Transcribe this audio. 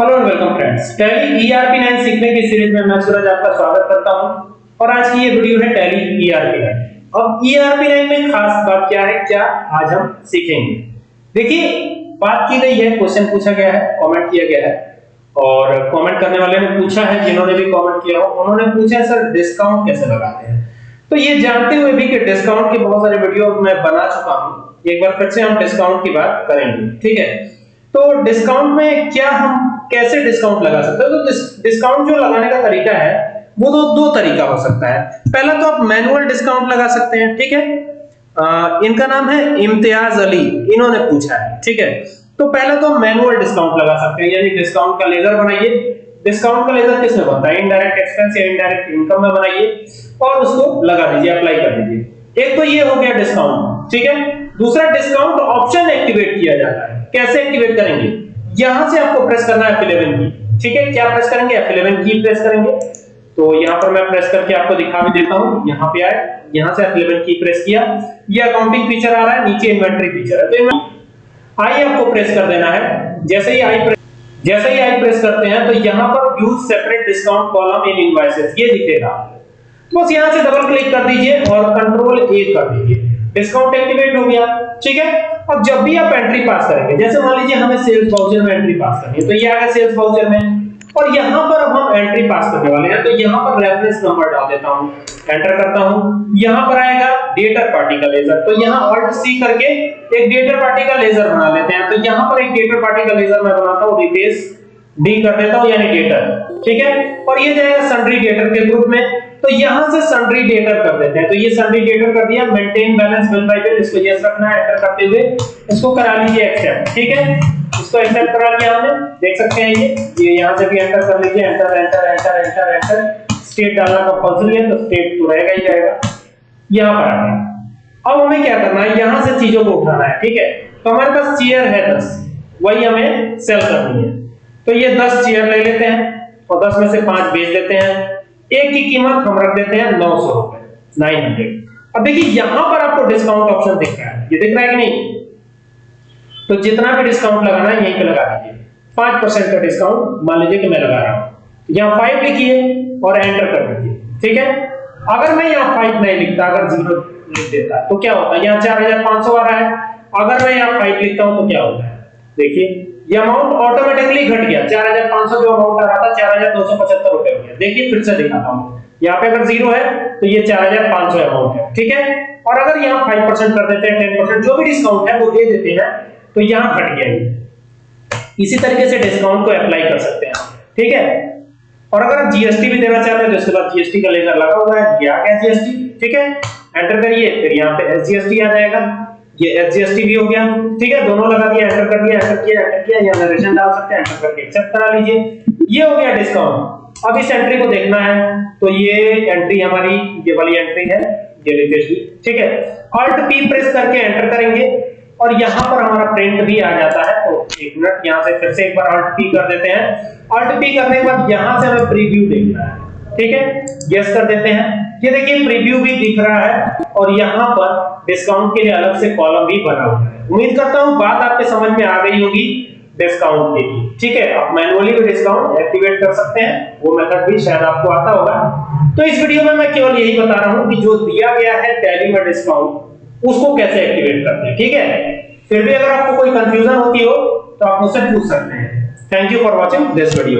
Hello and welcome friends Tally ERP 9 सीखने की series में मैं सूरज आपका स्वागत करता हूँ। और आज की ये वीडियो है टैली ईआरपी 9 अब ईआरपी 9 में खास बात क्या है? क्या आज हम सीखेंगे? देखिए, बात की गई है क्वेश्चन पूछा गया है कमेंट किया गया है। और कमेंट करने वाले ने पूछा है, जिन्होंने भी कमेंट किया हो, उन्होंने पूछा सर डिस्काउंट कैसे लगाते हैं? तो ये जानते हुए भी कि डिस्काउंट के बहुत सारे वीडियो मैं बना चुका हूँ। एक बार फिर से हम डिस्काउंट की बात करेंगे। ठीक है? तो डिस्काउंट में क्या हम कैसे डिस्काउंट लगा सकते हैं? तो डिस्काउंट जो लगाने का तरीका है वो दो दो तरीका हो सकता है। पहला तो आप मैनुअल डिस्काउंट लगा सकते हैं ठीक है? आ, इनका नाम है इम्तियाज़ अली इन्होंने पूछा है ठीक है? तो पहले तो आप मैनुअल डिस्काउंट लगा सकते हैं यानी डिस्काउंट का लेजर बनाइए। डिस्काउंट का लेजर किसमें बनता है इनडायरेक्ट एक्सपेंस या इनडायरेक्ट इनकम में बनाइए और उसको लगा दीजिए अप्लाई कर दीजिए। एक तो ये हो गया डिस्काउंट ठीक है? दूसरा डिस्काउंट ऑप्शन एक्टिवेट किया जाता है। कैसे एक्टिवेट करेंगे? यहाँ से आपको प्रेस करना है F11 की। ठीक है? क्या प्रेस करेंगे? F11 की प्रेस करेंगे। तो यहाँ पर मैं प्रेस करके आपको दिखा भी देता हूँ। यहाँ पे आए। यहाँ से F11 की प्रेस किया। ये अकाउंटिंग फीचर आ रहा है, नीचे इन्वेंटरी फीचर है। तो आई आपको प्रेस कर देना है। जैसे ही आई जैसे ही आई प्रेस करते हैं तो यहाँ पर use separate discount column in invoices ये दिखेगा। बस यहाँ से डबल क्लिक कर दीजिए और कंट्रोल ए कर दीजिए। डिस्काउंट एक्टिवेट हो गया, ठीक है? अब जब भी आप एंट्री पास करेंगे, जैसे मान लीजिए हमें सेल्स वाउचर में एंट्री पास करनी है तो ये आ गया सेल्स वाउचर में। और यहाँ पर अब हम एंट्री पास करने वाले हैं तो यहाँ पर रेफरेंस नंबर डाल देता हूँ एंटर करता हूँ। यहाँ पर आएगा डेटर पार्टी का लेजर तो यहाँ ऑल्ट सी करके एक डेटर पार्टी का लेजर बना लेते हैं। तो यहाँ पर एक डेटर पार्टी का लेजर मैं बनाता हूँ रिप्लेस डी कर देता हूँ, यानी डेटर ठीक है? और ये जाएगा सन्ड्री डेटर के ग्रुप में। तो यहाँ से सन्ड्री डेटर कर देते हैं। तो ये सन्ड्री डेटर कर दिया maintain balance bill by bill इसको यस रखना है एंटर करते हुए, इसको करा लीजिए एक्सेप्ट ठीक है? इसको एक्सेप्ट करा लिया हमने। देख सकते हैं ये। ये यहाँ से भी एंटर कर लीजिए। Enter enter enter enter enter state डालना कंपलसरी है तो स्टेट तो रहेगा ही रहेगा। यहाँ पर आ अब हमें क्या करना है? यहाँ से चीज़ों को उठाना है। ठीक है? तो हमारे पास चेयर है 10 वही हमें सेल करनी है। तो ये 10 चेयर ले लेते हैं और 10 में से 5 बेच देते हैं। एक की कीमत हम रख देते हैं 900 रुपए 900 अब देखिए, यहाँ पर आपको डिस्काउंट ऑप्शन दिख रहा है। ये दिख रहा है कि नहीं? तो जितना भी डिस्काउंट लगाना है, यहीं पे लगा दीजिए। 5% का डिस्काउंट मान लीजिए कि मैं लगा रहा हूँ। यहाँ 5 लिखिए और एंटर कर दीजिए। ठीक है? अगर मैं यहाँ 5 नहीं लिखता, अगर ज़ीरो लिख देता तो क्या होता है? यहाँ 4500 आ रहा है। अगर मैं यहाँ 5 लिखता हूँ तो क्या होता है? देखिए ये अमाउंट ऑटोमेटिकली घट गया। 4500 जो अमाउंट आ रहा था 4275 रुपए हो गया। देखिए, फिर से दिखाता हूँ। यहाँ पे अगर ज़ीरो है तो ये 4500 अमाउंट है, ठीक है? और अगर यहाँ 5% कर देते हैं 10% जो भी डिस्काउंट है, वो दे देते हैं तो यहाँ घट गया इसी तरीके से डिस्काउंट को अप्लाई कर सकते हैं ठीक है? और अगर आप जीएसटी भी देना चाहते हैं तो इसके बाद जीएसटी का लेजर लगा हुआ है ये आ जीएसटी ठीक है? एंटर करिए, फिर यहाँ पे एसजीएसटी आ जाएगा। ये एसजीएसटी भी हो गया। ठीक है, दोनों लगा दिया एंटर कर दिया एंटर किया एंटर किया यहाँ नरेशन डाल सकते हैं एंटर करके एक्सेप्ट करा लीजिए। ये हो गया डिस्काउंट अब इस एंट्री को देखना है। तो ये एंट्री हमारी, ये वाली एंट्री है, ये लेटेस्ट ठीक है ऑल्ट पी प्रेस करके एंटर करेंगे। और यहाँ पर हमारा प्रिंट भी आ जाता है। तो एक मिनट यहाँ से फिर से एक बार ऑल्ट पी कर देते हैं। ऑल्ट पी करने के बाद यहाँ से हमें प्रीव्यू देखना है। ठीक है यस कर देते हैं। ये देखिए प्रीव्यू भी दिख रहा है और यहाँ पर डिस्काउंट के लिए अलग से कॉलम भी बना हुआ है। उम्मीद करता हूँ बात आपके समझ में आ गई होगी डिस्काउंट के लिए। ठीक है, आप मैनुअली भी डिस्काउंट एक्टिवेट कर सकते हैं। वो मेथड भी शायद आपको आता होगा। तो इस वीडियो में मैं केवल यही बता रहा हूँ कि जो दिया गया है टैली में डिस्काउंट उसको कैसे एक्टिवेट करते हैं। ठीक है? फिर भी अगर आपको कोई कंफ्यूजन होती हो तो आप मुझसे पूछ सकते हैं। Thank you for watching this video